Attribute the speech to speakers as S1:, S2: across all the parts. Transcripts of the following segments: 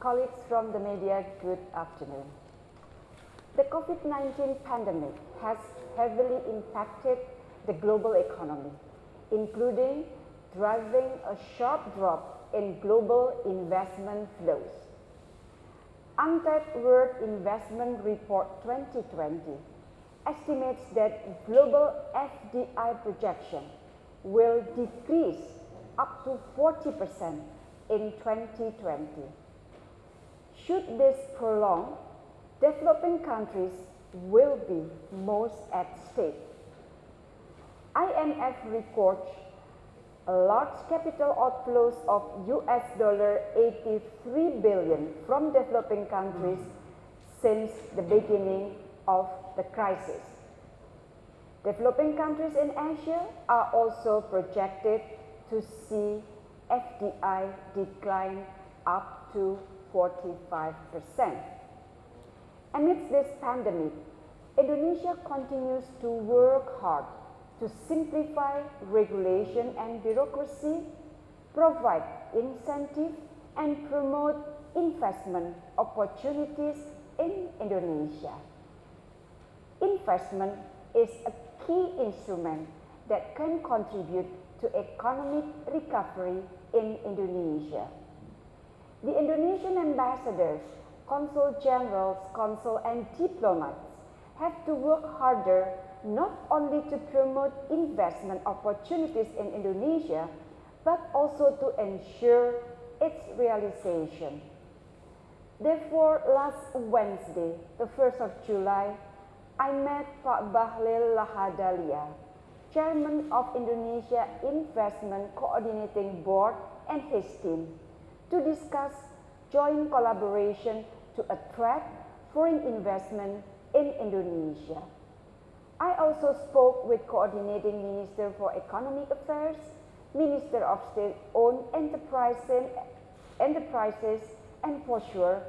S1: Colleagues from the media, good afternoon. The COVID-19 pandemic has heavily impacted the global economy, including driving a sharp drop in global investment flows. UNCTAD World Investment Report 2020 estimates that global FDI projection will decrease up to 40% in 2020. Should this prolong, developing countries will be most at stake. IMF records large capital outflows of US dollar 83 billion from developing countries since the beginning of the crisis. Developing countries in Asia are also projected to see FDI decline up to 45%. Amidst this pandemic, Indonesia continues to work hard to simplify regulation and bureaucracy, provide incentive and promote investment opportunities in Indonesia. Investment is a key instrument that can contribute to economic recovery in Indonesia. The Indonesian ambassadors, consul generals, consul and diplomats have to work harder not only to promote investment opportunities in Indonesia, but also to ensure its realization. Therefore, last Wednesday, the 1st of July, I met Pak Bahlil Lahadalia, Chairman of Indonesia Investment Coordinating Board and his team to discuss joint collaboration to attract foreign investment in Indonesia. I also spoke with Coordinating Minister for Economic Affairs, Minister of State-Owned Enterprises, Enterprises, and for sure,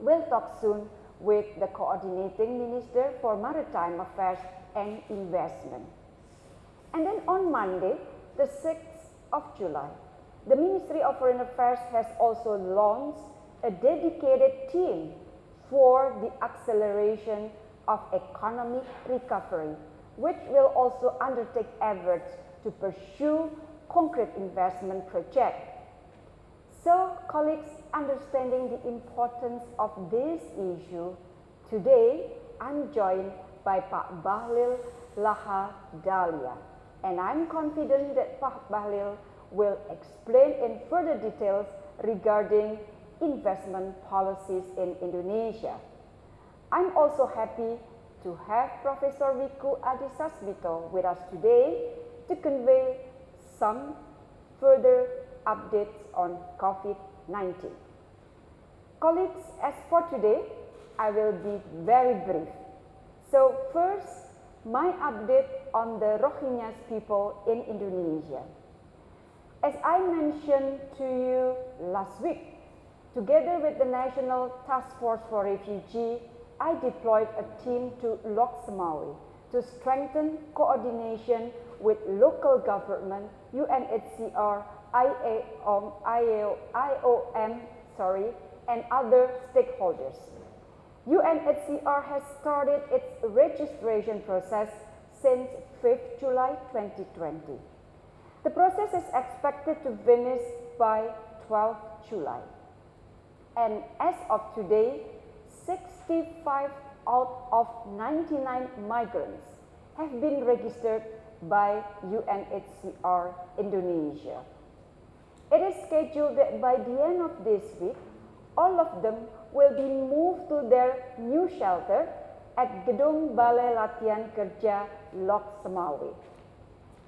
S1: we'll talk soon with the Coordinating Minister for Maritime Affairs and Investment. And then on Monday, the 6th of July, the Ministry of Foreign Affairs has also launched a dedicated team for the acceleration of economic recovery, which will also undertake efforts to pursue concrete investment projects. So, colleagues, understanding the importance of this issue, today I'm joined by Pak Bahlil Laha Dalia, and I'm confident that Pak Bahlil will explain in further details regarding investment policies in Indonesia. I'm also happy to have Professor Wiku Adhisasmito with us today to convey some further updates on COVID-19. Colleagues, as for today, I will be very brief. So first, my update on the Rohingya people in Indonesia. As I mentioned to you last week, together with the National Task Force for Refugees I deployed a team to Lhokseumawe to strengthen coordination with local government, UNHCR, IAOM, IOM, sorry, and other stakeholders. UNHCR has started its registration process since 5th July 2020. The process is expected to finish by 12 July. And as of today, 65 out of 99 migrants have been registered by UNHCR Indonesia. It is scheduled that by the end of this week, all of them will be moved to their new shelter at Gedung Balai Latihan Kerja Lhokseumawe.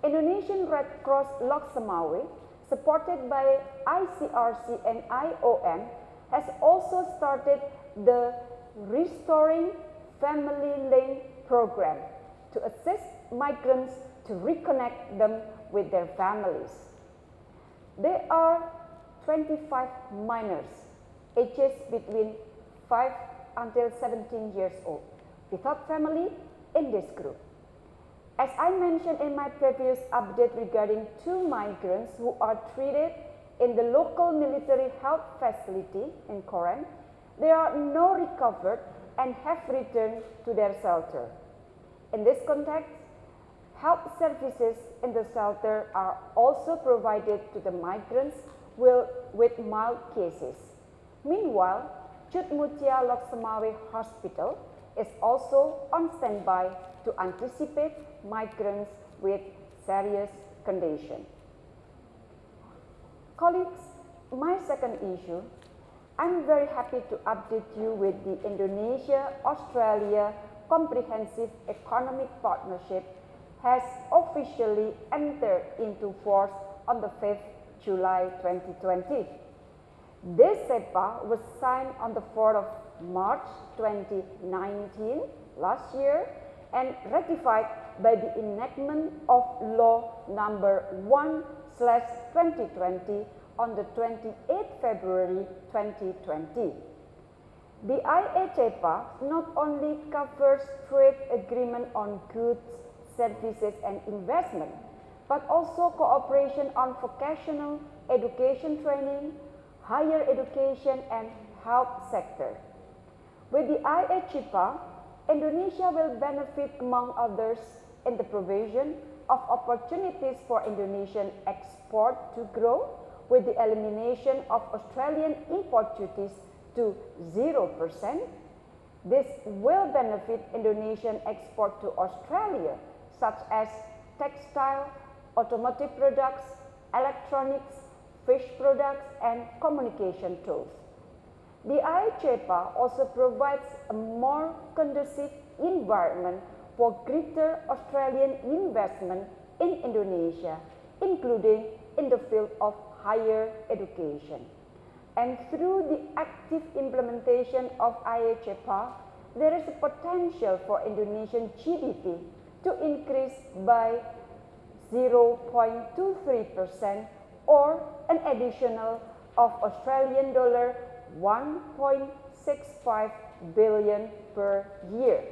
S1: Indonesian Red Cross Lhokseumawe, supported by ICRC and IOM, has also started the Restoring Family Link program to assist migrants to reconnect them with their families. There are 25 minors ages between 5 until 17 years old without family in this group. As I mentioned in my previous update regarding two migrants who are treated in the local military health facility in Koran, they are now recovered and have returned to their shelter. In this context, health services in the shelter are also provided to the migrants with mild cases. Meanwhile, Cut Meutia Lhokseumawe Hospital is also on standby to anticipate migrants with serious condition. Colleagues, my second issue, I'm very happy to update you with the Indonesia-Australia Comprehensive Economic Partnership has officially entered into force on the 5th July 2020. This CEPA was signed on the 4th of March 2019 last year and ratified by the enactment of law number 1 slash 2020 on the 28th February 2020. The IACEPA not only covers trade agreement on goods, services and investment, but also cooperation on vocational education training, higher education and health sector. With the IACEPA, Indonesia will benefit among others in the provision of opportunities for Indonesian export to grow with the elimination of Australian import duties to 0%. This will benefit Indonesian export to Australia such as textile, automotive products, electronics, fish products and communication tools. The IACEPA also provides a more conducive environment for greater Australian investment in Indonesia, including in the field of higher education. And through the active implementation of IACEPA, there is a potential for Indonesian GDP to increase by 0.23% or an additional of Australian dollar 1.65 billion per year.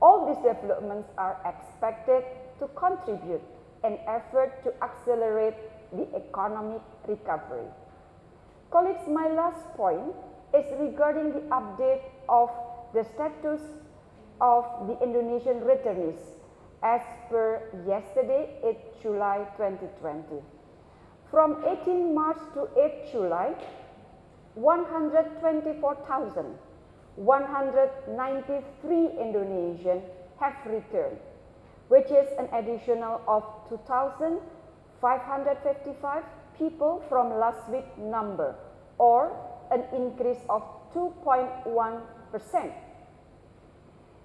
S1: All these developments are expected to contribute an effort to accelerate the economic recovery. Colleagues, my last point is regarding the update of the status of the Indonesian returnees as per yesterday 8 July 2020. From 18 March to 8 July, 124,193 Indonesians have returned, which is an additional of 2,555 people from last week number or an increase of 2.1 percent.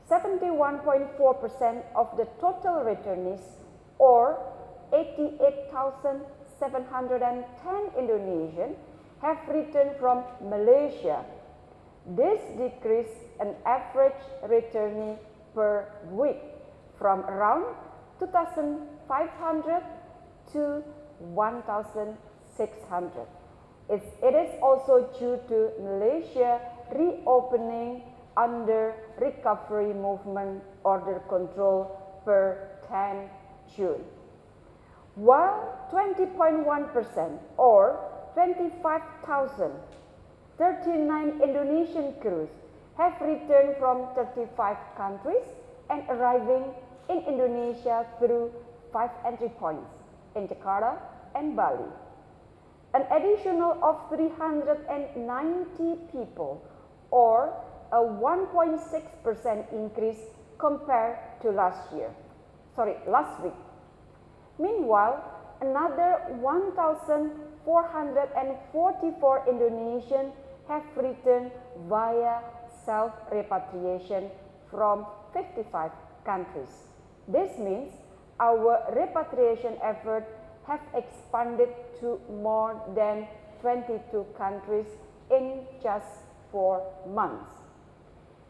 S1: 71.4% of the total returnees or 88,710 Indonesians have returned from Malaysia. This decreased an average returnee per week from around 2,500 to 1,600. It is also due to Malaysia reopening under recovery movement order control per 10 June. While 20.1% or 25,039 Indonesian crews have returned from 35 countries and arriving in Indonesia through five entry points in Jakarta and Bali. An additional of 390 people or a 1.6% increase compared to last year, sorry, last week. Meanwhile, another 1,444 Indonesians have returned via self-repatriation from 55 countries. This means our repatriation effort have expanded to more than 22 countries in just four months.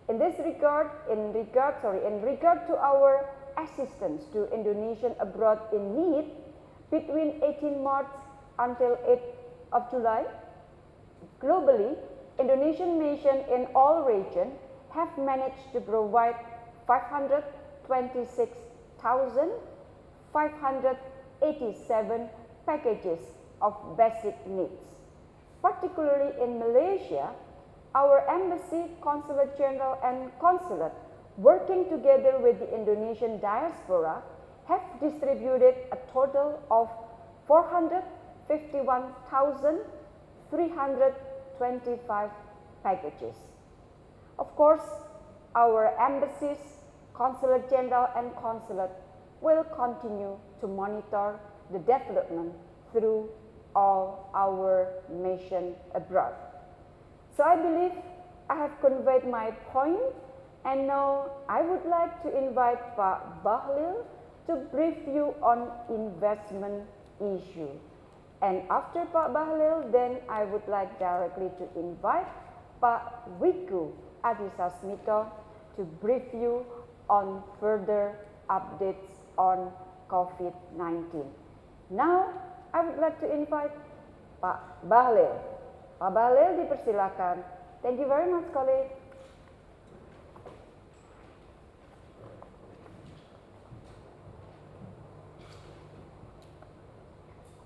S1: In this regard, in regard, sorry, in regard to our assistance to Indonesian abroad in need, between 18 March until 8 of July, globally, Indonesian nations in all regions have managed to provide 526,587 packages of basic needs. Particularly in Malaysia, our embassy, consulate general and consulate working together with the Indonesian diaspora have distributed a total of 451,325 packages. Of course, our embassies, consulate general and consulate will continue to monitor the development through all our mission abroad. So I believe I have conveyed my point and now I would like to invite Pak Bahlil to brief you on investment issue. And after Pak Bahlil, then I would like directly to invite Pak Wiku Adhisasmito to brief you on further updates on COVID-19. Now, I would like to invite Pak Bahlil. Pak Bahlil dipersilakan. Thank you very much, colleague.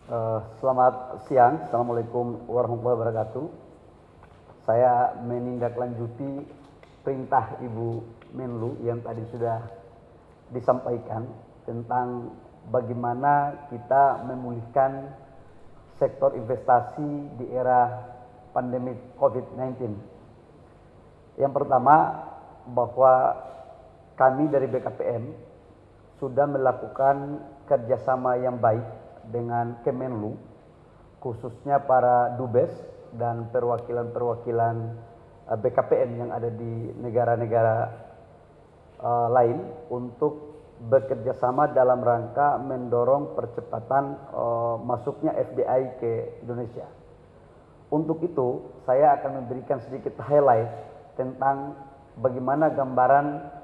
S2: Uh, selamat siang, Assalamualaikum warahmatullahi wabarakatuh. Saya menindaklanjuti perintah Ibu Menlu yang tadi sudah disampaikan tentang bagaimana kita memulihkan sektor investasi di era pandemi COVID-19. Yang pertama, bahwa kami dari BKPM sudah melakukan kerjasama yang baik dengan Kemenlu, khususnya para dubes dan perwakilan-perwakilan eh, BKPM yang ada di negara-negara uh, lain untuk bekerja sama dalam rangka mendorong percepatan uh, masuknya FDI ke Indonesia. Untuk itu, saya akan memberikan sedikit highlight tentang bagaimana gambaran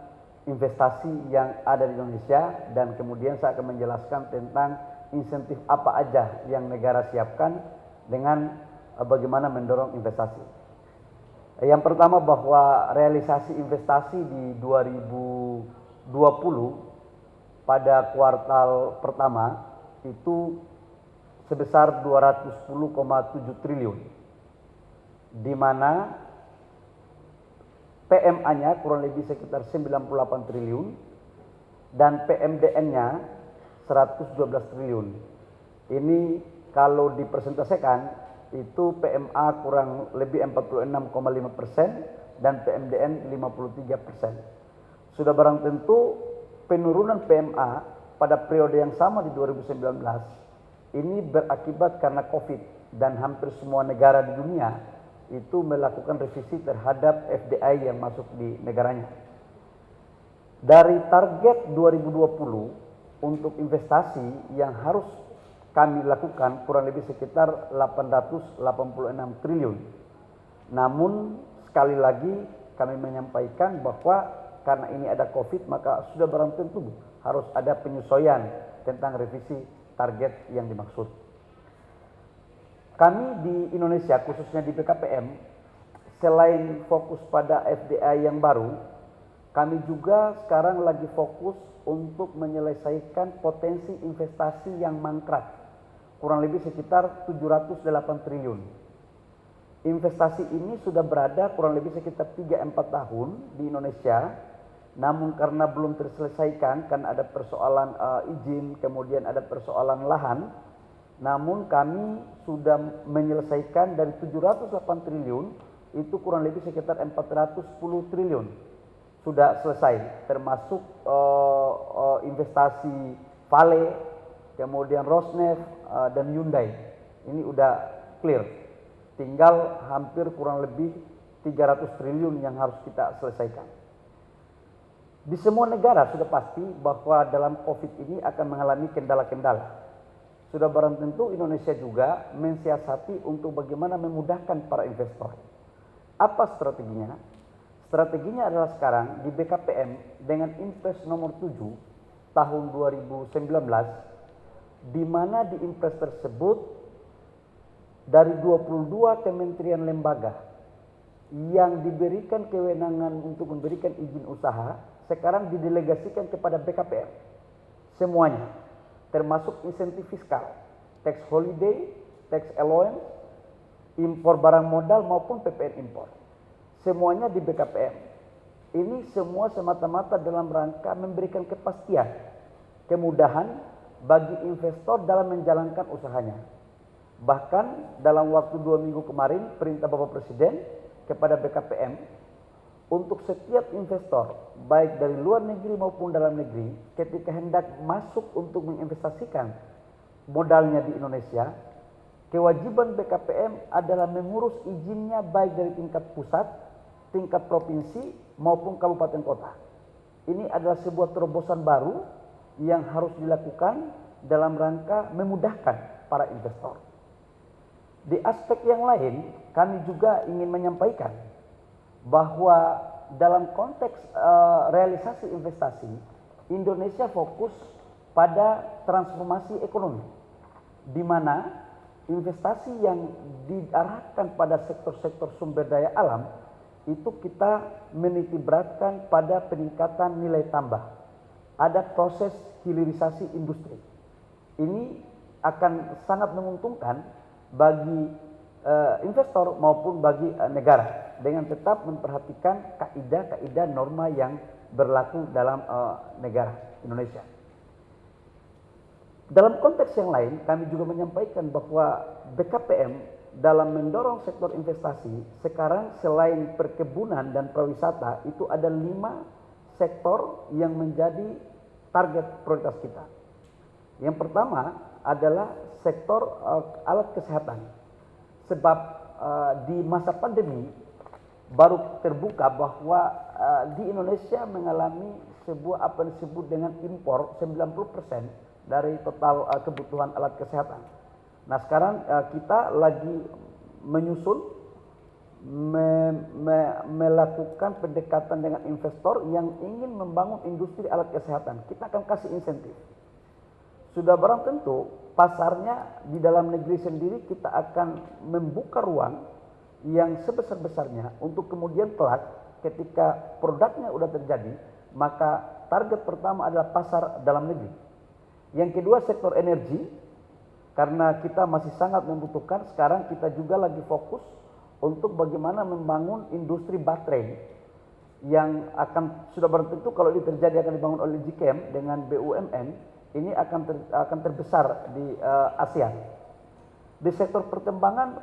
S2: investasi yang ada di Indonesia dan kemudian saya akan menjelaskan tentang insentif apa aja yang negara siapkan dengan uh, bagaimana mendorong investasi. Yang pertama bahwa realisasi investasi di 2020 pada kuartal pertama itu sebesar 210,7 triliun. Di mana PMA-nya kurang lebih sekitar 98 triliun dan PMDN-nya 112 triliun. Ini kalau dipresentasikan itu PMA kurang lebih 46,5 persen dan PMDN 53 persen. Sudah barang tentu penurunan PMA pada periode yang sama di 2019 ini berakibat karena COVID dan hampir semua negara di dunia itu melakukan revisi terhadap FDI yang masuk di negaranya. Dari target 2020 untuk investasi yang harus kami lakukan kurang lebih sekitar 886 triliun. Namun sekali lagi kami menyampaikan bahwa karena ini ada Covid maka sudah barang tentu harus ada penyesuaian tentang revisi target yang dimaksud. Kami di Indonesia khususnya di BKPM selain fokus pada FDI yang baru, kami juga sekarang lagi fokus untuk menyelesaikan potensi investasi yang mangkrak, kurang lebih sekitar 708 triliun. Investasi ini sudah berada kurang lebih sekitar 3-4 tahun di Indonesia, namun karena belum terselesaikan, kan ada persoalan uh, izin, kemudian ada persoalan lahan, namun kami sudah menyelesaikan dari 708 triliun, itu kurang lebih sekitar 410 triliun sudah selesai termasuk uh, uh, investasi Vale, kemudian Rosneft uh, dan Hyundai. Ini udah clear. Tinggal hampir kurang lebih 300 triliun yang harus kita selesaikan. Di semua negara sudah pasti bahwa dalam Covid ini akan mengalami kendala-kendala. Sudah barang tentu Indonesia juga mensiasati untuk bagaimana memudahkan para investor. Apa strateginya? Strateginya adalah sekarang di BKPM dengan Impres nomor 7 tahun 2019 di mana di Impres tersebut dari 22 kementerian lembaga yang diberikan kewenangan untuk memberikan izin usaha sekarang didelegasikan kepada BKPM semuanya termasuk insentif fiskal, tax holiday, tax allowance, impor barang modal maupun PPN impor. Semuanya di BKPM. Ini semua semata-mata dalam rangka memberikan kepastian, kemudahan bagi investor dalam menjalankan usahanya. Bahkan dalam waktu dua minggu kemarin, perintah Bapak Presiden kepada BKPM untuk setiap investor, baik dari luar negeri maupun dalam negeri, ketika hendak masuk untuk menginvestasikan modalnya di Indonesia, kewajiban BKPM adalah mengurus izinnya baik dari tingkat pusat, tingkat provinsi maupun kabupaten kota. Ini adalah sebuah terobosan baru yang harus dilakukan dalam rangka memudahkan para investor. Di aspek yang lain, kami juga ingin menyampaikan bahwa dalam konteks uh, realisasi investasi, Indonesia fokus pada transformasi ekonomi, di mana investasi yang diarahkan pada sektor-sektor sumber daya alam itu kita menitiberatkan pada peningkatan nilai tambah. Ada proses hilirisasi industri. Ini akan sangat menguntungkan bagi uh, investor maupun bagi uh, negara dengan tetap memperhatikan kaidah-kaidah norma yang berlaku dalam uh, negara Indonesia. Dalam konteks yang lain, kami juga menyampaikan bahwa BKPM dalam mendorong sektor investasi, sekarang selain perkebunan dan pariwisata, itu ada lima sektor yang menjadi target prioritas kita. Yang pertama adalah sektor uh, alat kesehatan. Sebab uh, di masa pandemi baru terbuka bahwa uh, di Indonesia mengalami sebuah apa disebut dengan impor 90% dari total uh, kebutuhan alat kesehatan. Nah sekarang uh, kita lagi menyusun me, me, melakukan pendekatan dengan investor yang ingin membangun industri alat kesehatan. Kita akan kasih insentif sudah barang tentu pasarnya di dalam negeri sendiri kita akan membuka ruang yang sebesar-besarnya untuk kemudian kelak ketika produknya sudah terjadi maka target pertama adalah pasar dalam negeri. Yang kedua sektor energi karena kita masih sangat membutuhkan sekarang kita juga lagi fokus untuk bagaimana membangun industri baterai yang akan sudah barang tentu kalau ini terjadi akan dibangun oleh GKM dengan BUMN ini akan ter, akan terbesar di uh, ASEAN. Di sektor perkembangan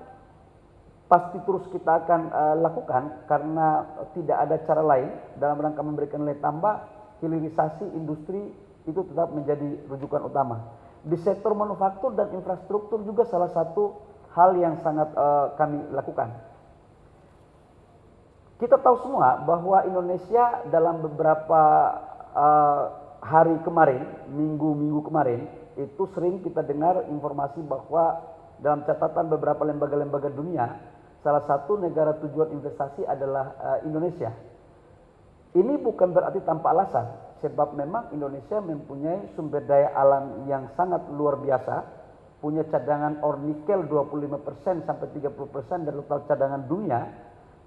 S2: pasti terus kita akan uh, lakukan karena tidak ada cara lain dalam rangka memberikan nilai tambah hilirisasi industri itu tetap menjadi rujukan utama. Di sektor manufaktur dan infrastruktur juga salah satu hal yang sangat uh, kami lakukan. Kita tahu semua bahwa Indonesia dalam beberapa uh, hari kemarin, minggu-minggu kemarin, itu sering kita dengar informasi bahwa dalam catatan beberapa lembaga-lembaga dunia, salah satu negara tujuan investasi adalah uh, Indonesia. Ini bukan berarti tanpa alasan, sebab memang Indonesia mempunyai sumber daya alam yang sangat luar biasa, punya cadangan or nikel 25% sampai 30% dari total cadangan dunia,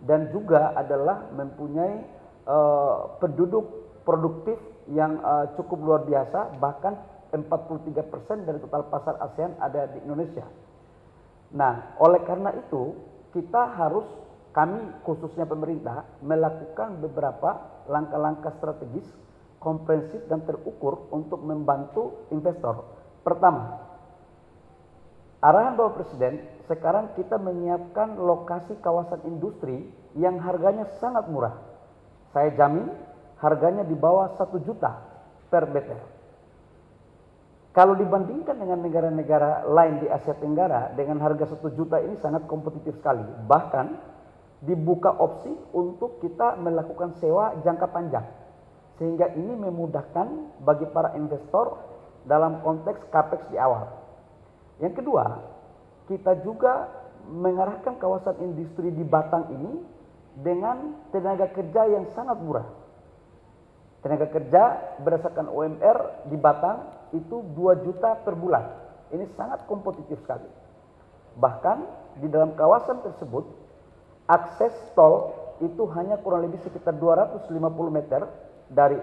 S2: dan juga adalah mempunyai uh, penduduk produktif yang uh, cukup luar biasa, bahkan 43% dari total pasar ASEAN ada di Indonesia. Nah, oleh karena itu, kita harus kami khususnya pemerintah melakukan beberapa langkah-langkah strategis, komprehensif dan terukur untuk membantu investor. Pertama, arahan Bapak Presiden, sekarang kita menyiapkan lokasi kawasan industri yang harganya sangat murah. Saya jamin harganya di bawah satu juta per meter. Kalau dibandingkan dengan negara-negara lain di Asia Tenggara dengan harga satu juta ini sangat kompetitif sekali. Bahkan dibuka opsi untuk kita melakukan sewa jangka panjang. Sehingga ini memudahkan bagi para investor dalam konteks capex di awal. Yang kedua, kita juga mengarahkan kawasan industri di Batang ini dengan tenaga kerja yang sangat murah Tenaga kerja berdasarkan UMR di Batang itu 2 juta per bulan. Ini sangat kompetitif sekali. Bahkan di dalam kawasan tersebut akses tol itu hanya kurang lebih sekitar 250 meter dari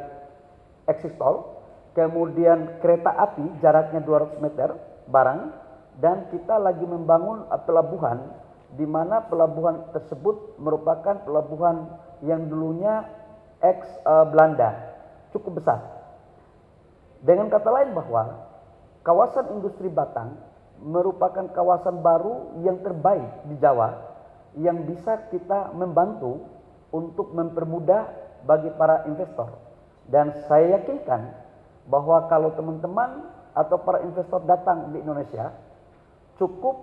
S2: eksis tol. Kemudian kereta api jaraknya 200 meter barang dan kita lagi membangun uh, pelabuhan di mana pelabuhan tersebut merupakan pelabuhan yang dulunya ex uh, Belanda cukup besar. Dengan kata lain bahwa kawasan industri Batang merupakan kawasan baru yang terbaik di Jawa yang bisa kita membantu untuk mempermudah bagi para investor. Dan saya yakinkan bahwa kalau teman-teman atau para investor datang di Indonesia, cukup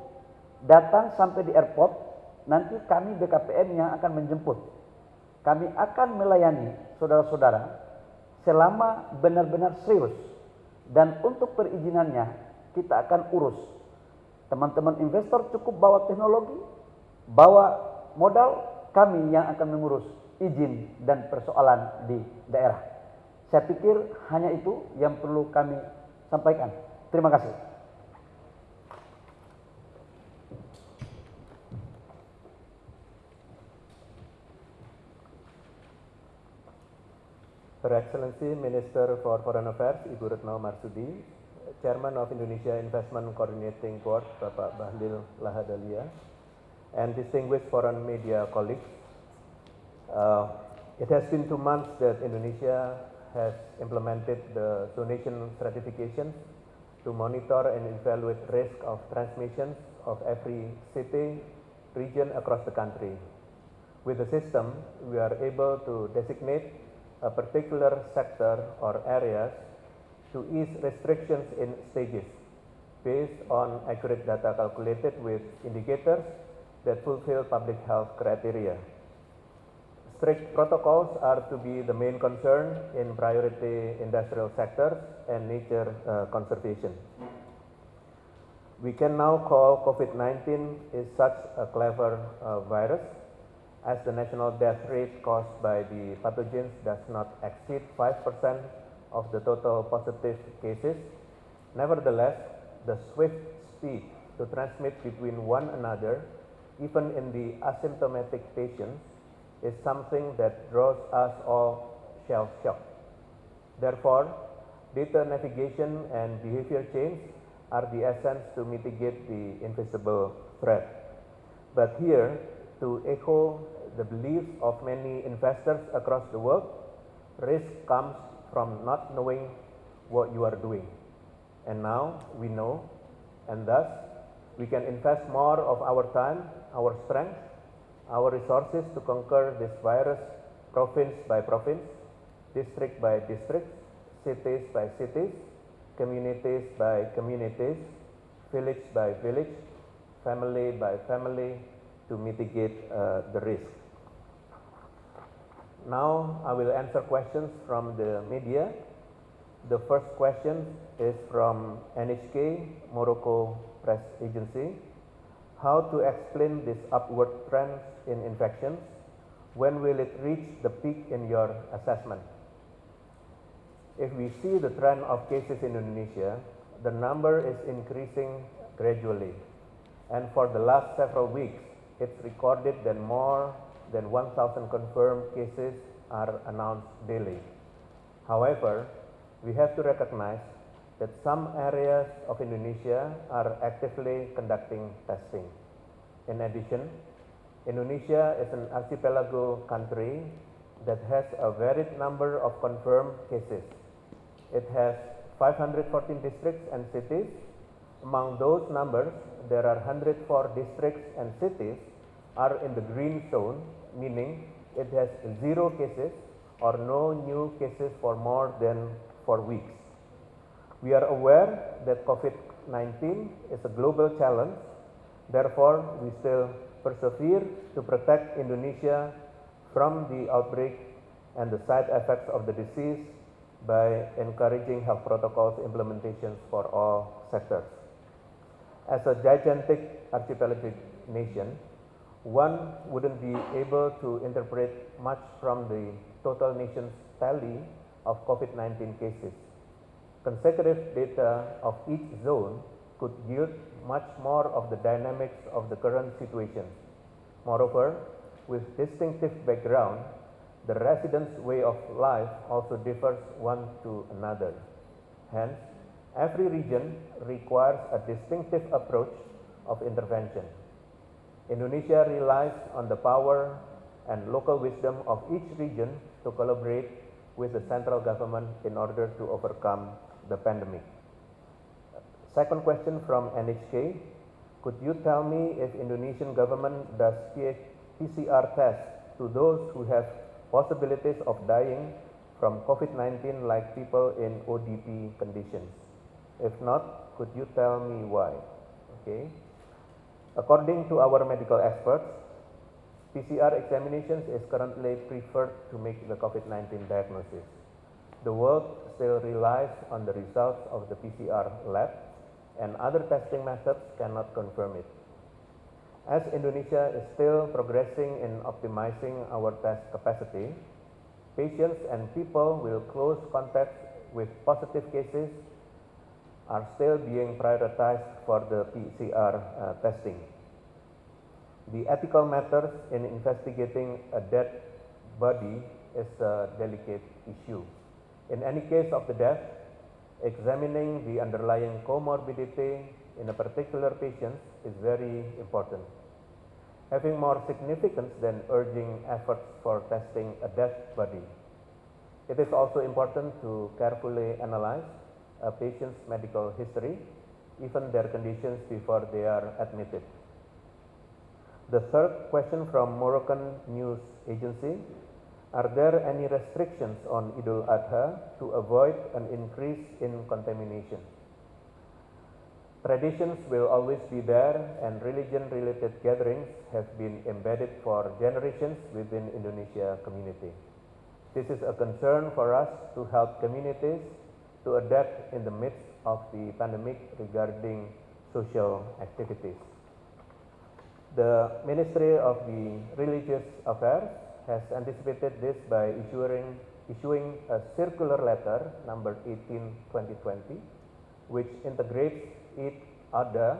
S2: datang sampai di airport, nanti kami BKPM yang akan menjemput. Kami akan melayani saudara-saudara selama benar-benar serius. Dan untuk perizinannya kita akan urus. Teman-teman investor cukup bawa teknologi, bawa modal, kami yang akan mengurus izin dan persoalan di daerah. Saya pikir hanya itu yang perlu kami sampaikan. Terima kasih.
S3: Her Excellency Minister for Foreign Affairs Ibu Retno Marsudi, Chairman of Indonesia Investment Coordinating Board Bapak Bahlil Lahadalia, and distinguished foreign media colleagues, uh, it has been two months that Indonesia has implemented the zonation stratification to monitor and evaluate risk of transmission of every city, region across the country. With the system, we are able to designate a particular sector or areas to ease restrictions in stages based on accurate data calculated with indicators that fulfill public health criteria. Strict protocols are to be the main concern in priority industrial sectors and nature uh, conservation. We can now call COVID-19 is such a clever uh, virus as the national death rate caused by the pathogens does not exceed 5% of the total positive cases. Nevertheless, the swift speed to transmit between one another even in the asymptomatic patients, is something that draws us all shell shocked. Therefore, data navigation and behavior change are the essence to mitigate the invisible threat. But here, to echo the beliefs of many investors across the world, risk comes from not knowing what you are doing. And now we know, and thus we can invest more of our time, our strength, our resources to conquer this virus province by province, district by district, cities by cities, communities by communities, village by village, family by family to mitigate uh, the risk. Now I will answer questions from the media. The first question is from NHK Morocco Press Agency. How to explain this upward trend in infections? When will it reach the peak in your assessment? If we see the trend of cases in Indonesia, the number is increasing gradually. And for the last several weeks, it's recorded that more than 1,000 confirmed cases are announced daily. However, we have to recognize that some areas of Indonesia are actively conducting testing. In addition, Indonesia is an archipelago country that has a varied number of confirmed cases. It has 514 districts and cities. Among those numbers, there are 104 districts and cities are in the green zone, meaning it has zero cases or no new cases for more than four weeks. We are aware that COVID-19 is a global challenge. Therefore, we still persevere to protect Indonesia from the outbreak and the side effects of the disease by encouraging health protocols implementations for all sectors. As a gigantic archipelagic nation, one wouldn't be able to interpret much from the total nation's tally of COVID-19 cases consecutive data of each zone could yield much more of the dynamics of the current situation. Moreover, with distinctive background, the residents' way of life also differs one to another. Hence, Every region requires a distinctive approach of intervention. Indonesia relies on the power and local wisdom of each region to collaborate with the central government in order to overcome the pandemic. Second question from NHK. Could you tell me if Indonesian government does PCR tests to those who have possibilities of dying from COVID-19 like people in ODP conditions? If not, could you tell me why? Okay. According to our medical experts, PCR examinations is currently preferred to make the COVID-19 diagnosis. The world still relies on the results of the PCR lab and other testing methods cannot confirm it. As Indonesia is still progressing in optimizing our test capacity, patients and people with close contact with positive cases are still being prioritized for the PCR uh, testing. The ethical matters in investigating a dead body is a delicate issue. In any case of the death, examining the underlying comorbidity in a particular patient is very important. Having more significance than urging efforts for testing a dead body. It is also important to carefully analyze a patient's medical history, even their conditions before they are admitted. The third question from Moroccan News Agency, are there any restrictions on Idul Adha to avoid an increase in contamination? Traditions will always be there and religion related gatherings have been embedded for generations within Indonesia community. This is a concern for us to help communities to adapt in the midst of the pandemic regarding social activities. The Ministry of the Religious Affairs has anticipated this by issuing, issuing a circular letter number 18 2020 which integrates each other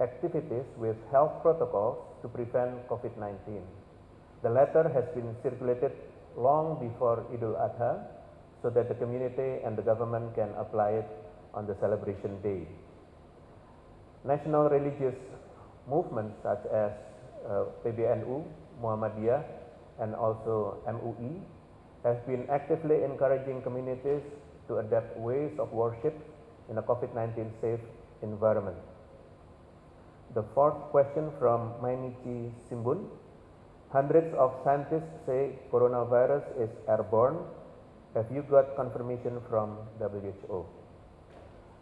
S3: activities with health protocols to prevent COVID-19. The letter has been circulated long before Idul Adha so that the community and the government can apply it on the celebration day. National religious movements such as uh, PBNU, Muhammadiyah and also MUI have been actively encouraging communities to adapt ways of worship in a COVID-19 safe environment. The fourth question from Mainichi Shimbun. Hundreds of scientists say coronavirus is airborne have you got confirmation from WHO?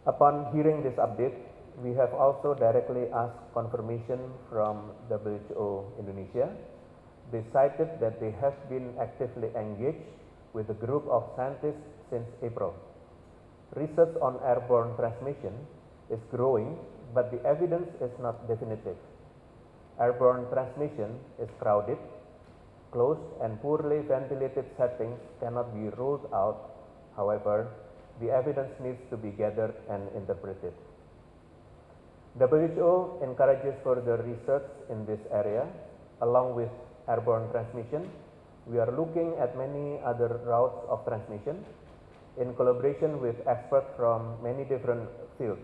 S3: Upon hearing this update, we have also directly asked confirmation from WHO Indonesia. They cited that they have been actively engaged with a group of scientists since April. Research on airborne transmission is growing, but the evidence is not definitive. Airborne transmission is crowded Closed and poorly ventilated settings cannot be ruled out. However, the evidence needs to be gathered and interpreted. WHO encourages further research in this area along with airborne transmission. We are looking at many other routes of transmission in collaboration with experts from many different fields.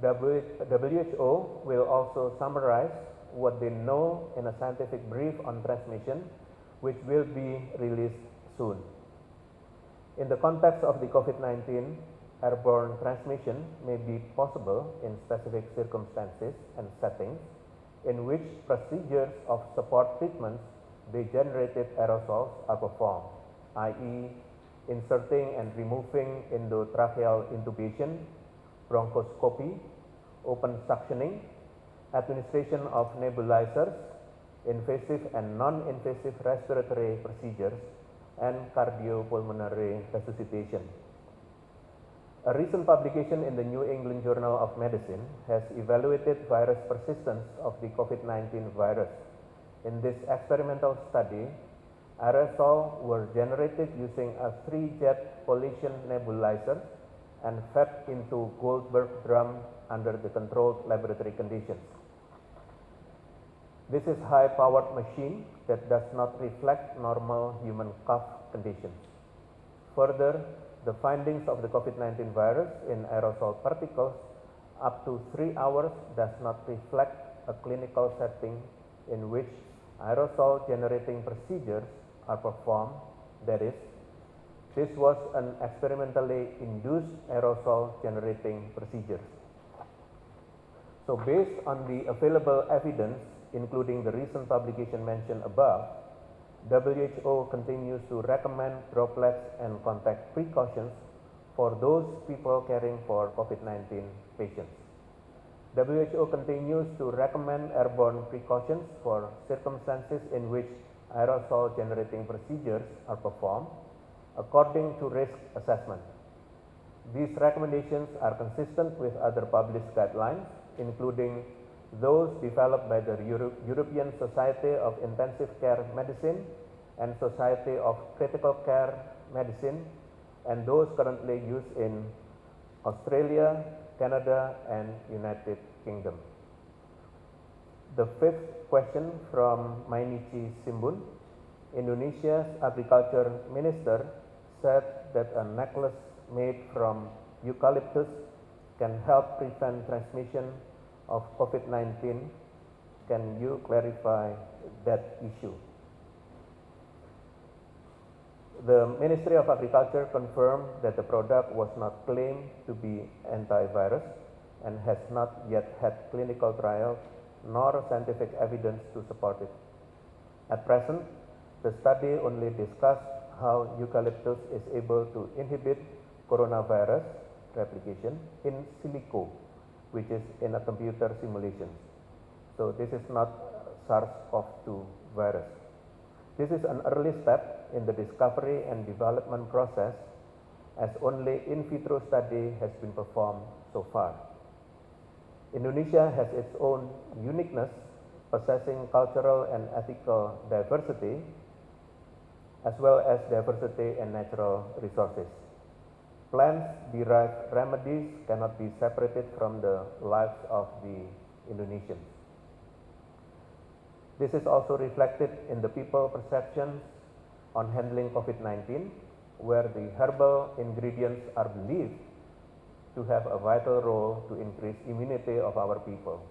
S3: WHO will also summarize what they know in a scientific brief on transmission which will be released soon. In the context of the COVID-19, airborne transmission may be possible in specific circumstances and settings in which procedures of support treatments degenerated aerosols are performed, i.e. inserting and removing endotracheal intubation, bronchoscopy, open suctioning, administration of nebulizers, invasive and non-invasive respiratory procedures, and cardiopulmonary resuscitation. A recent publication in the New England Journal of Medicine has evaluated virus persistence of the COVID-19 virus. In this experimental study, aerosol were generated using a three-jet Collison nebulizer and fed into Goldberg drum under the controlled laboratory conditions. This is a high powered machine that does not reflect normal human cough conditions. Further, the findings of the COVID-19 virus in aerosol particles up to three hours does not reflect a clinical setting in which aerosol generating procedures are performed. That is, this was an experimentally induced aerosol generating procedure. So based on the available evidence, including the recent publication mentioned above, WHO continues to recommend droplets and contact precautions for those people caring for COVID-19 patients. WHO continues to recommend airborne precautions for circumstances in which aerosol generating procedures are performed according to risk assessment. These recommendations are consistent with other published guidelines, including those developed by the Euro European Society of Intensive Care Medicine and Society of Critical Care Medicine and those currently used in Australia, Canada and United Kingdom. The fifth question from Mainichi Shimbun. Indonesia's agriculture minister said that a necklace made from eucalyptus can help prevent transmission of COVID-19. Can you clarify that issue? The Ministry of Agriculture confirmed that the product was not claimed to be antivirus and has not yet had clinical trials nor scientific evidence to support it. At present, the study only discussed how eucalyptus is able to inhibit coronavirus replication in silico, which is in a computer simulation. So this is not SARS-CoV-2 virus. This is an early step in the discovery and development process as only in vitro study has been performed so far. Indonesia has its own uniqueness possessing cultural and ethical diversity as well as diversity in natural resources. Plant-derived remedies cannot be separated from the lives of the Indonesians. This is also reflected in the people perceptions on handling COVID-19, where the herbal ingredients are believed to have a vital role to increase immunity of our people.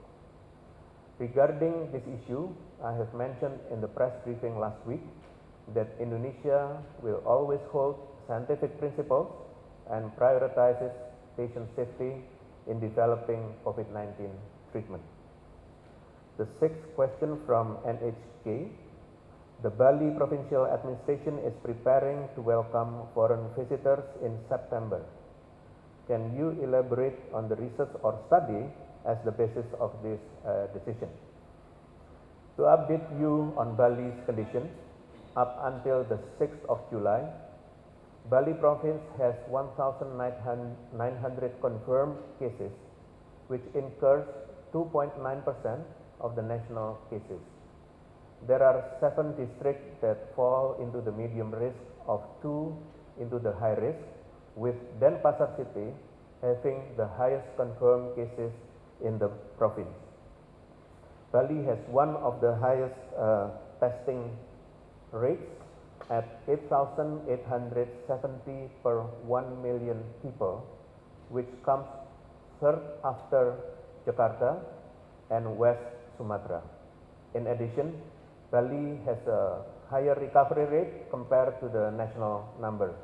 S3: Regarding this issue, I have mentioned in the press briefing last week that Indonesia will always hold scientific principles and prioritizes patient safety in developing COVID-19 treatment. The sixth question from NHK. The Bali Provincial Administration is preparing to welcome foreign visitors in September. Can you elaborate on the research or study as the basis of this uh, decision? To update you on Bali's condition, up until the 6th of July, Bali province has 1,900 confirmed cases, which incurs 2.9% of the national cases. There are seven districts that fall into the medium risk of two into the high risk, with Denpasar city having the highest confirmed cases in the province. Bali has one of the highest uh, testing rates at 8,870 per 1 million people, which comes third after Jakarta and West Sumatra. In addition, Bali has a higher recovery rate compared to the national number.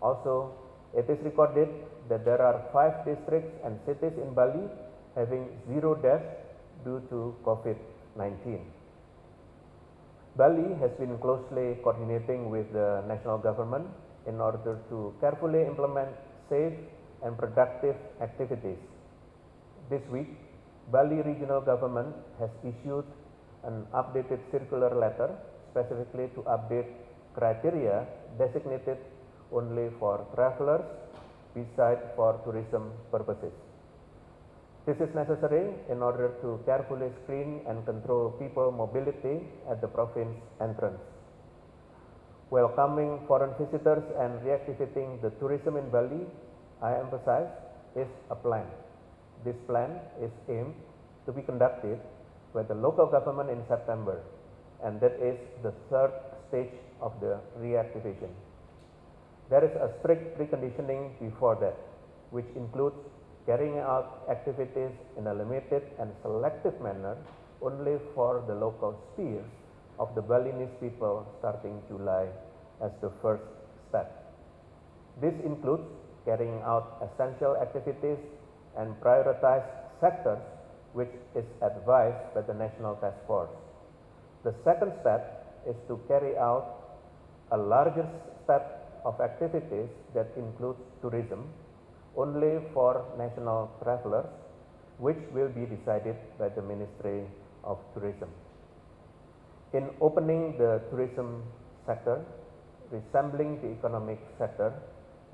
S3: Also, it is recorded that there are five districts and cities in Bali having zero deaths due to COVID-19. Bali has been closely coordinating with the national government in order to carefully implement safe and productive activities. This week, Bali regional government has issued an updated circular letter specifically to update criteria designated only for travelers besides for tourism purposes. This is necessary in order to carefully screen and control people mobility at the province entrance. Welcoming foreign visitors and reactivating the tourism in Bali, I emphasize, is a plan. This plan is aimed to be conducted by the local government in September and that is the third stage of the reactivation. there is a strict preconditioning before that, which includes carrying out activities in a limited and selective manner only for the local sphere of the Balinese people starting July as the first step. This includes carrying out essential activities and prioritized sectors which is advised by the National Task Force. The second step is to carry out a larger step of activities that includes tourism only for national travelers which will be decided by the Ministry of Tourism. In opening the tourism sector, resembling the economic sector,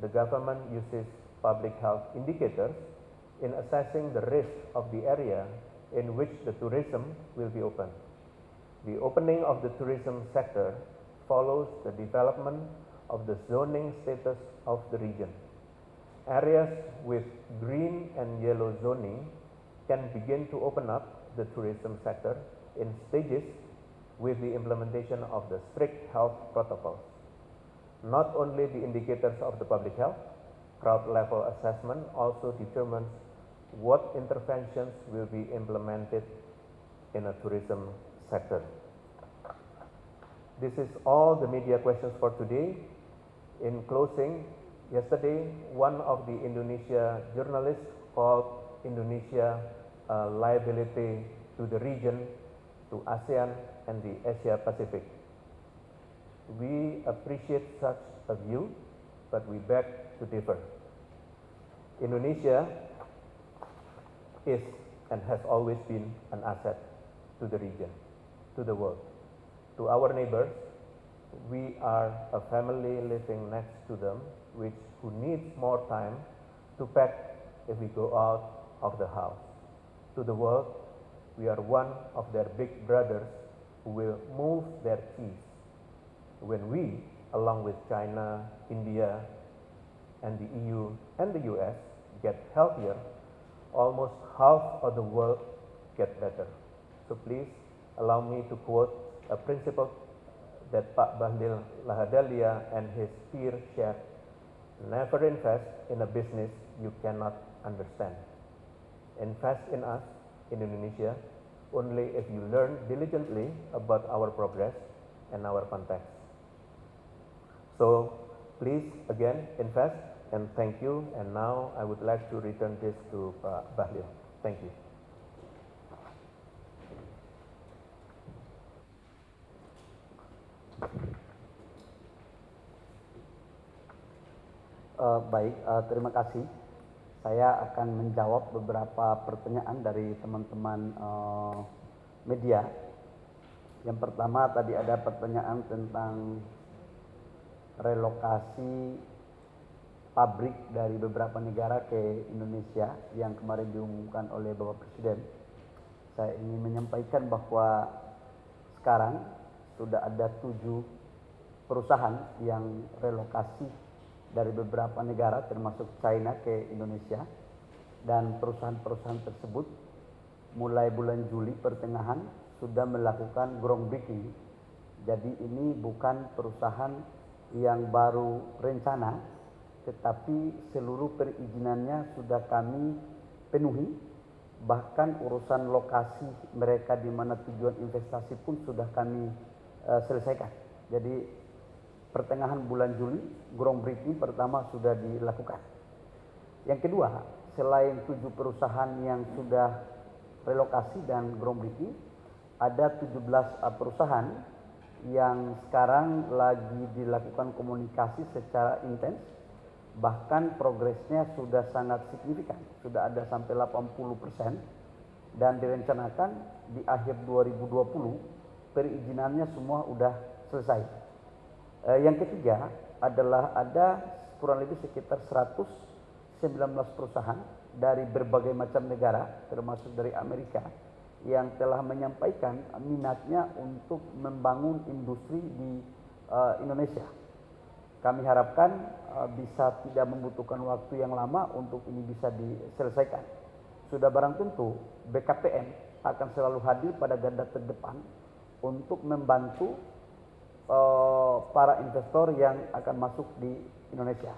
S3: the government uses public health indicators in assessing the risk of the area in which the tourism will be opened. The opening of the tourism sector follows the development of the zoning status of the region. Areas with green and yellow zoning can begin to open up the tourism sector in stages with the implementation of the strict health protocols. Not only the indicators of the public health, crowd level assessment also determines what interventions will be implemented in a tourism sector. This is all the media questions for today. In closing, yesterday one of the Indonesia journalists called Indonesia a liability to the region, to ASEAN and the Asia Pacific. We appreciate such a view, but we beg to differ. Indonesia is and has always been an asset to the region, to the world. To our neighbors, we are a family living next to them which who needs more time to pack if we go out of the house. To the world, we are one of their big brothers who will move their keys when we, along with China, India, and the EU and the US, get healthier, almost half of the world get better. So please allow me to quote a principle that Pak Bahlil Lahadalia and his peer shared. Never invest in a business you cannot understand. Invest in us in Indonesia only if you learn diligently about our progress and our context. So please again invest and thank you and now I would like to return this to Pak Bahlil. Thank you.
S2: Uh, baik, uh, terima kasih. Saya akan menjawab beberapa pertanyaan dari teman-teman uh, media. Yang pertama tadi ada pertanyaan tentang relokasi pabrik dari beberapa negara ke Indonesia yang kemarin diumumkan oleh Bapak Presiden. Saya ingin menyampaikan bahwa sekarang sudah ada tujuh perusahaan yang relokasi dari beberapa negara termasuk China ke Indonesia. Dan perusahaan-perusahaan tersebut mulai bulan Juli pertengahan sudah melakukan groundbreaking. Jadi ini bukan perusahaan yang baru rencana tetapi seluruh perizinannya sudah kami penuhi. Bahkan urusan lokasi mereka di mana tujuan investasi pun sudah kami uh, selesaikan. Jadi pertengahan bulan Juli groundbreaking pertama sudah dilakukan. Yang kedua selain tujuh perusahaan yang sudah relokasi dan groundbreaking ada 17 uh, perusahaan yang sekarang lagi dilakukan komunikasi secara intens. Bahkan progresnya sudah sangat signifikan, sudah ada sampai 80 persen. Dan direncanakan di akhir 2020 perizinannya semua sudah selesai. Eh, yang ketiga adalah ada kurang lebih sekitar 119 perusahaan dari berbagai macam negara termasuk dari Amerika yang telah menyampaikan minatnya untuk membangun industri di uh, Indonesia kami harapkan uh, bisa tidak membutuhkan waktu yang lama untuk ini bisa diselesaikan. Sudah barang tentu BKPM akan selalu hadir pada garda terdepan untuk membantu uh, para investor yang akan masuk di Indonesia.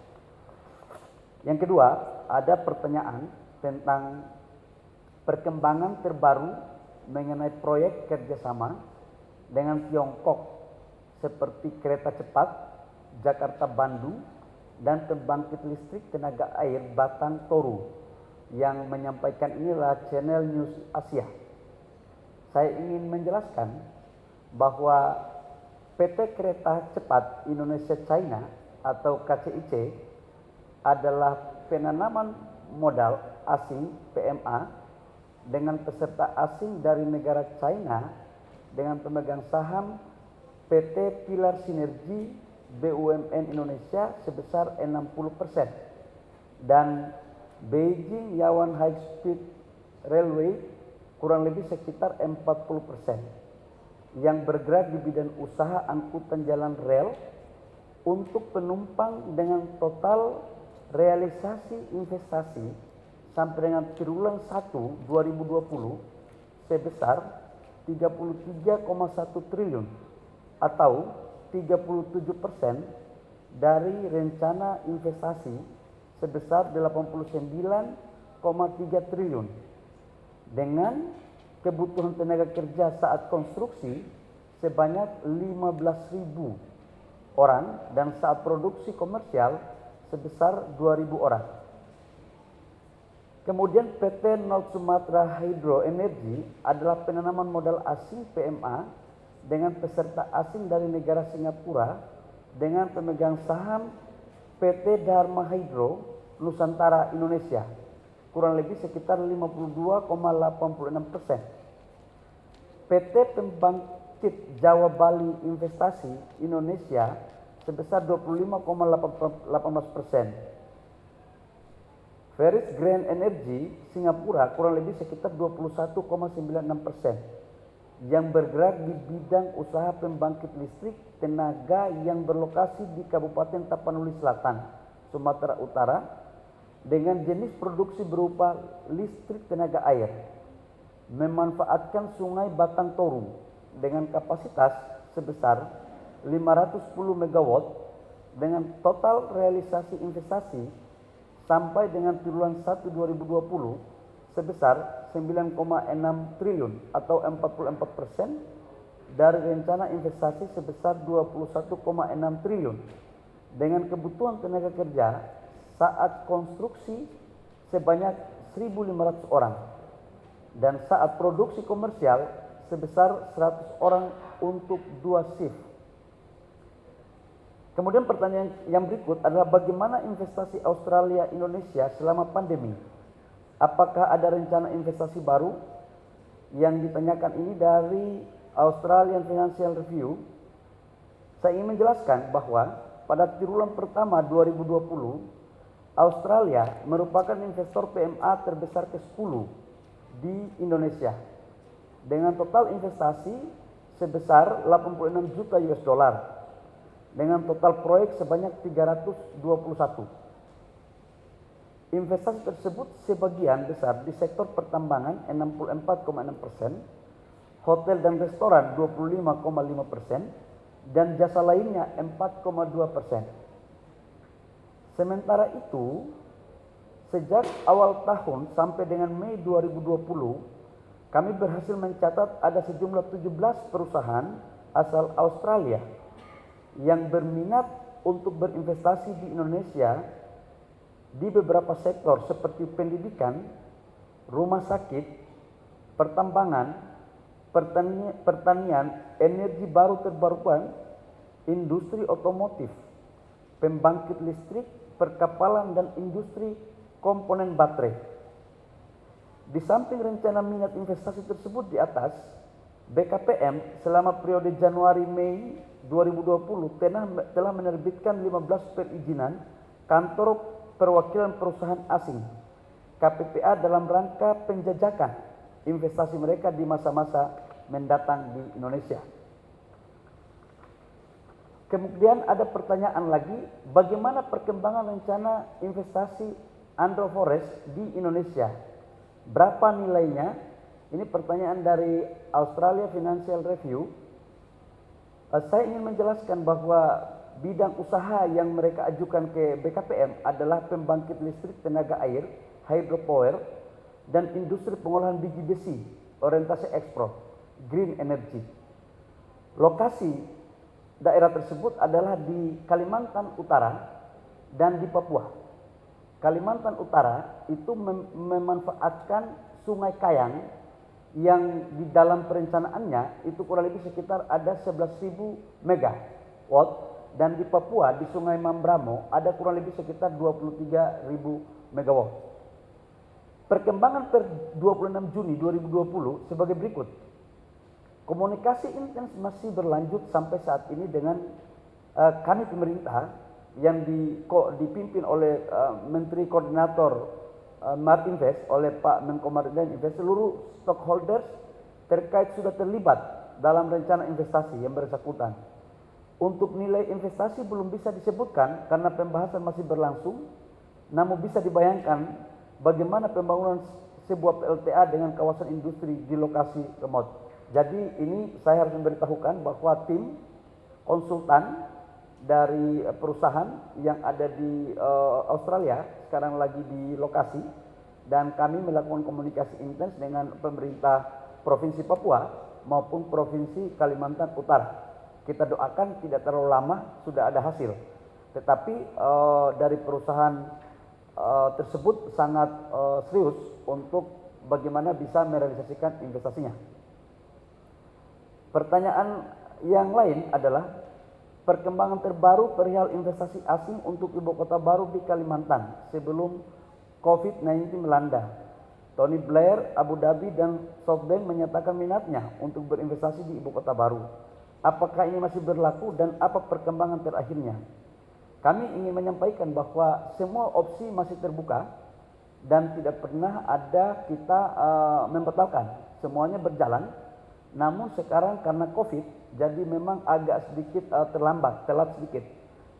S2: Yang kedua, ada pertanyaan tentang perkembangan terbaru mengenai proyek kerjasama dengan Tiongkok seperti kereta cepat Jakarta-Bandung dan pembangkit listrik tenaga air Batang Toru yang menyampaikan inilah channel News Asia. Saya ingin menjelaskan bahwa PT Kereta Cepat Indonesia China atau KCIC adalah penanaman modal asing PMA dengan peserta asing dari negara China dengan pemegang saham PT Pilar Sinergi BUMN Indonesia sebesar 60% dan Beijing Yawan High Speed Railway kurang lebih sekitar 40% yang bergerak di bidang usaha angkutan jalan rel untuk penumpang dengan total realisasi investasi sampai dengan triwulan 1 2020 sebesar 33,1 triliun atau 37 persen dari rencana investasi sebesar 89,3 triliun dengan kebutuhan tenaga kerja saat konstruksi sebanyak 15.000 orang dan saat produksi komersial sebesar 2.000 orang. Kemudian PT North Sumatra Hydro Energy adalah penanaman modal asing PMA dengan peserta asing dari negara Singapura dengan pemegang saham PT Dharma Hydro Nusantara Indonesia kurang lebih sekitar 52,86 persen. PT Pembangkit Jawa Bali Investasi Indonesia sebesar 25,18 persen. Ferris Grand Energy Singapura kurang lebih sekitar 21,96 persen yang bergerak di bidang usaha pembangkit listrik tenaga yang berlokasi di Kabupaten Tapanuli Selatan, Sumatera Utara dengan jenis produksi berupa listrik tenaga air memanfaatkan sungai Batang Toru dengan kapasitas sebesar 510 MW dengan total realisasi investasi sampai dengan triwulan 1 2020 sebesar 9,6 triliun atau 44 persen dari rencana investasi sebesar 21,6 triliun. Dengan kebutuhan tenaga kerja saat konstruksi sebanyak 1.500 orang dan saat produksi komersial sebesar 100 orang untuk dua shift. Kemudian pertanyaan yang berikut adalah bagaimana investasi Australia Indonesia selama pandemi Apakah ada rencana investasi baru? Yang ditanyakan ini dari Australian Financial Review. Saya ingin menjelaskan bahwa pada triwulan pertama 2020, Australia merupakan investor PMA terbesar ke-10 di Indonesia dengan total investasi sebesar 86 juta US dollar dengan total proyek sebanyak 321. Investasi tersebut sebagian besar di sektor pertambangan 64,6 persen, hotel dan restoran 25,5 persen, dan jasa lainnya 4,2 persen. Sementara itu, sejak awal tahun sampai dengan Mei 2020, kami berhasil mencatat ada sejumlah 17 perusahaan asal Australia yang berminat untuk berinvestasi di Indonesia di beberapa sektor seperti pendidikan, rumah sakit, pertambangan, pertanian, energi baru terbarukan, industri otomotif, pembangkit listrik, perkapalan dan industri komponen baterai. Di samping rencana minat investasi tersebut di atas, BKPM selama periode Januari-Mei 2020 telah menerbitkan 15 perizinan kantor perwakilan perusahaan asing KPPA dalam rangka penjajakan investasi mereka di masa-masa mendatang di Indonesia. Kemudian ada pertanyaan lagi, bagaimana perkembangan rencana investasi Andro Forest di Indonesia? Berapa nilainya? Ini pertanyaan dari Australia Financial Review. Uh, saya ingin menjelaskan bahwa bidang usaha yang mereka ajukan ke BKPM adalah pembangkit listrik tenaga air, hydropower, dan industri pengolahan biji besi, orientasi ekspor, green energy. Lokasi daerah tersebut adalah di Kalimantan Utara dan di Papua. Kalimantan Utara itu mem memanfaatkan Sungai Kayang yang di dalam perencanaannya itu kurang lebih sekitar ada 11.000 megawatt dan di Papua di Sungai Mambramo ada kurang lebih sekitar 23.000 megawatt. Perkembangan per 26 Juni 2020 sebagai berikut. Komunikasi intens masih berlanjut sampai saat ini dengan uh, kami pemerintah yang di, ko, dipimpin oleh uh, Menteri Koordinator uh, Marinvest oleh Pak Menko Maritim Invest seluruh stockholders terkait sudah terlibat dalam rencana investasi yang bersangkutan untuk nilai investasi belum bisa disebutkan karena pembahasan masih berlangsung, namun bisa dibayangkan bagaimana pembangunan sebuah PLTA dengan kawasan industri di lokasi remote. Jadi ini saya harus memberitahukan bahwa tim konsultan dari perusahaan yang ada di uh, Australia sekarang lagi di lokasi dan kami melakukan komunikasi intens dengan pemerintah Provinsi Papua maupun Provinsi Kalimantan Utara kita doakan tidak terlalu lama sudah ada hasil. Tetapi uh, dari perusahaan uh, tersebut sangat serius untuk bagaimana bisa merealisasikan investasinya. Pertanyaan yang lain adalah perkembangan terbaru perihal investasi asing untuk ibu kota baru di Kalimantan sebelum COVID-19 melanda. Tony Blair, Abu Dhabi, dan SoftBank menyatakan minatnya untuk berinvestasi di ibu kota baru. Apakah ini masih berlaku dan apa perkembangan terakhirnya? Kami ingin menyampaikan bahwa semua opsi masih terbuka dan tidak pernah ada kita uh, membatalkan. Semuanya berjalan. Namun sekarang karena Covid, jadi memang agak sedikit uh, terlambat, telat sedikit.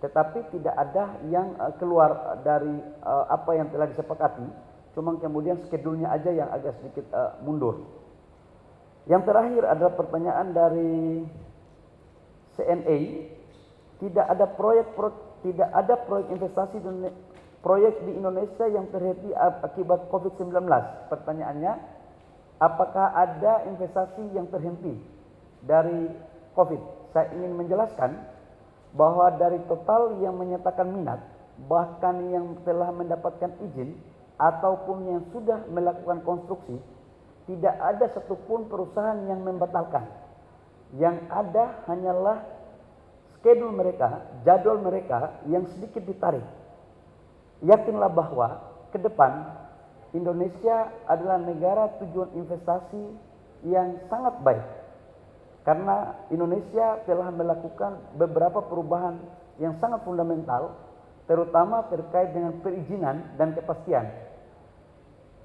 S2: Tetapi tidak ada yang uh, keluar dari uh, apa yang telah disepakati. Cuma kemudian skedulnya aja yang agak sedikit uh, mundur. Yang terakhir adalah pertanyaan dari CNA tidak ada proyek tidak ada proyek investasi proyek di Indonesia yang terhenti akibat COVID-19. Pertanyaannya, apakah ada investasi yang terhenti dari COVID? Saya ingin menjelaskan bahwa dari total yang menyatakan minat, bahkan yang telah mendapatkan izin ataupun yang sudah melakukan konstruksi, tidak ada satupun perusahaan yang membatalkan yang ada hanyalah schedule mereka, jadwal mereka yang sedikit ditarik. Yakinlah bahwa ke depan Indonesia adalah negara tujuan investasi yang sangat baik. Karena Indonesia telah melakukan beberapa perubahan yang sangat fundamental, terutama terkait dengan perizinan dan kepastian.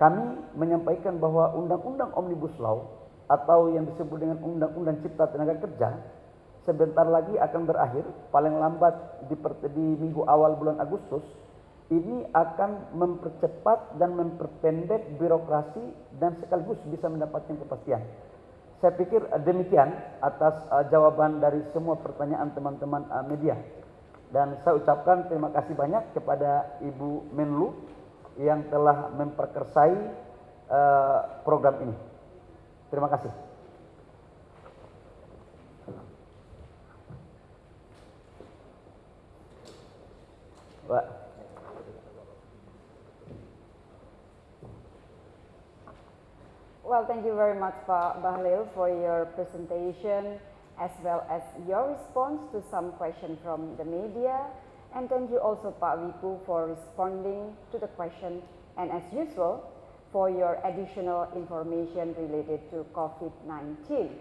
S2: Kami menyampaikan bahwa Undang-Undang Omnibus Law atau yang disebut dengan Undang-Undang Cipta Tenaga Kerja sebentar lagi akan berakhir, paling lambat di, di minggu awal bulan Agustus, ini akan mempercepat dan memperpendek birokrasi dan sekaligus bisa mendapatkan kepastian. Saya pikir demikian atas uh, jawaban dari semua pertanyaan teman-teman uh, media. Dan saya ucapkan terima kasih banyak kepada Ibu Menlu yang telah memperkersai program ini. Terima kasih. Pak.
S1: Well, thank you very much, Bahlil, for your presentation as well as your response to some question from the media. And thank you also, Pak Wiku, for responding to the question. And as usual, for your additional information related to COVID-19.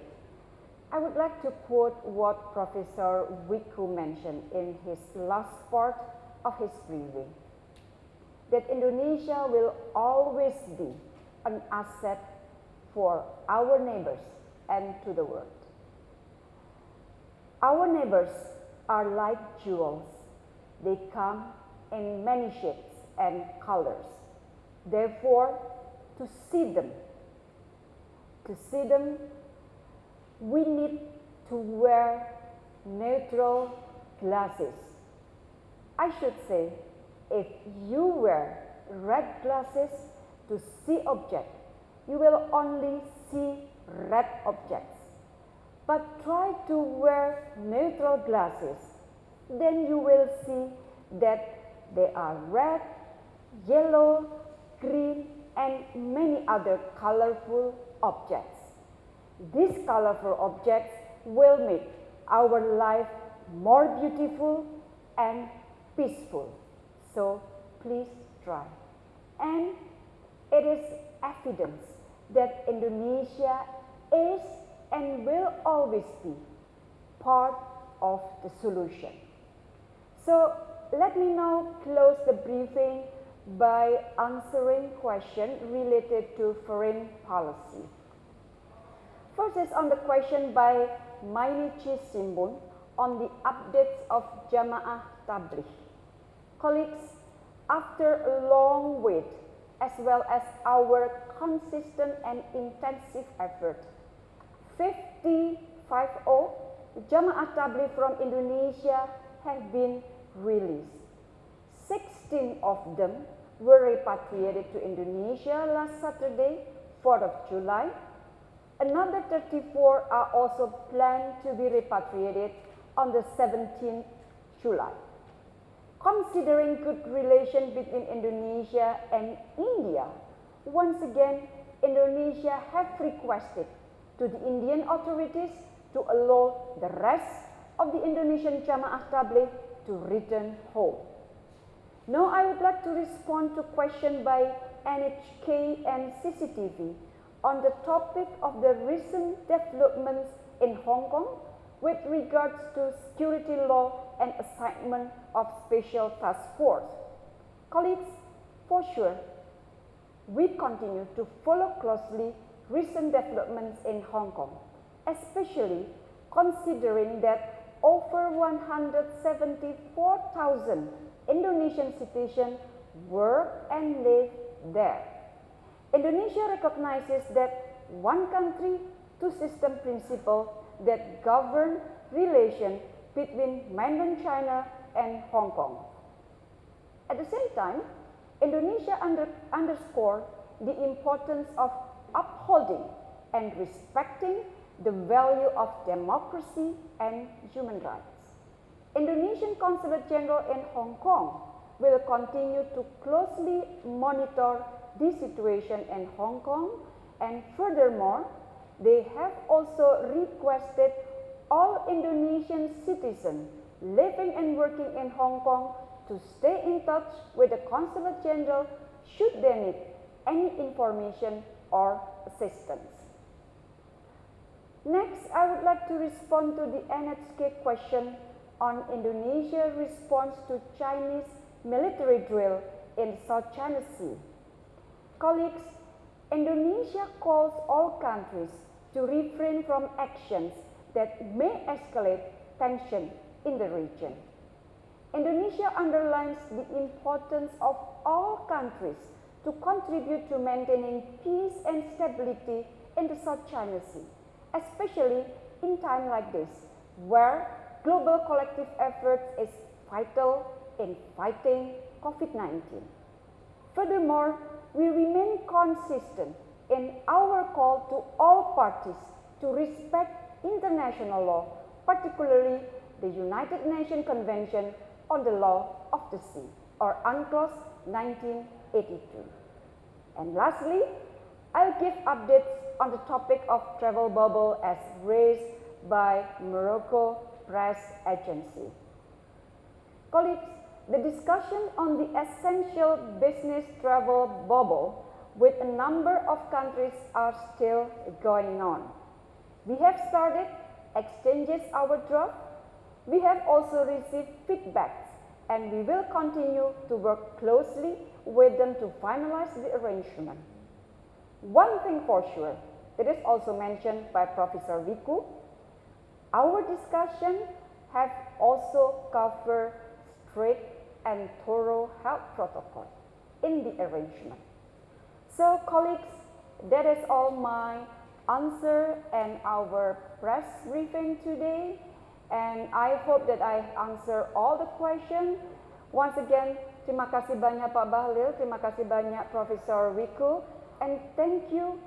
S1: I would like to quote what Professor Wiku mentioned in his last part of his briefing, that Indonesia will always be an asset for our neighbors and to the world. Our neighbors are like jewels. They come in many shapes and colors. Therefore, to see them. To see them, we need to wear neutral glasses. I should say, if you wear red glasses to see objects, you will only see red objects. But try to wear neutral glasses, then you will see that they are red, yellow, green, and many other colorful objects. These colorful objects will make our life more beautiful and peaceful. So please try. And it is evidence that Indonesia is and will always be part of the solution. So let me now close the briefing by answering questions related to foreign policy. First is on the question by Mainichi Shimbun on the updates of Jama'ah Tabligh. Colleagues, after a long wait as well as our consistent and intensive effort, 50 Jama'ah Tabligh from Indonesia have been released. 16 of them were repatriated to Indonesia last Saturday, 4th of July. Another 34 are also planned to be repatriated on the 17th July. Considering good relations between Indonesia and India, once again Indonesia have requested to the Indian authorities to allow the rest of the Indonesian Jama'ah Tabligh to return home. Now I would like to respond to question by NHK and CCTV on the topic of the recent developments in Hong Kong with regards to security law and assignment of special task force. Colleagues, for sure, we continue to follow closely recent developments in Hong Kong, especially considering that over 174,000 Indonesian citizens work and live there. Indonesia recognizes that one country, two system principle that govern relations between mainland China and Hong Kong. At the same time, Indonesia under, underscore the importance of upholding and respecting the value of democracy and human rights. Indonesian Consulate General in Hong Kong will continue to closely monitor the situation in Hong Kong and furthermore, they have also requested all Indonesian citizens living and working in Hong Kong to stay in touch with the Consulate General should they need any information or assistance. Next, I would like to respond to the NHK question on Indonesia's response to Chinese military drill in South China Sea. Colleagues, Indonesia calls all countries to refrain from actions that may escalate tension in the region. Indonesia underlines the importance of all countries to contribute to maintaining peace and stability in the South China Sea especially in time like this, where global collective effort is vital in fighting COVID-19. Furthermore, we remain consistent in our call to all parties to respect international law, particularly the United Nations Convention on the Law of the Sea, or UNCLOS 1982. And lastly, I'll give updates on the topic of travel bubble as raised by Morocco Press Agency. Colleagues, the discussion on the essential business travel bubble with a number of countries are still going on. We have started exchanges our draft. We have also received feedbacks and we will continue to work closely with them to finalize the arrangement. One thing for sure, that is also mentioned by Professor Wiku, our discussion have also covered strict and thorough health protocol in the arrangement. So colleagues, that is all my answer and our press briefing today. And I hope that I answer all the questions. Once again, terima kasih banyak Pak Bahlil, terima kasih banyak Profesor Wiku, and thank you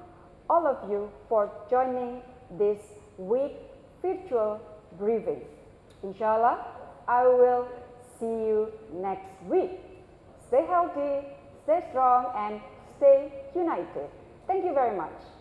S1: all of you for joining this week virtual briefing. Inshallah, I will see you next week. Stay healthy, stay strong, and stay united. Thank you very much.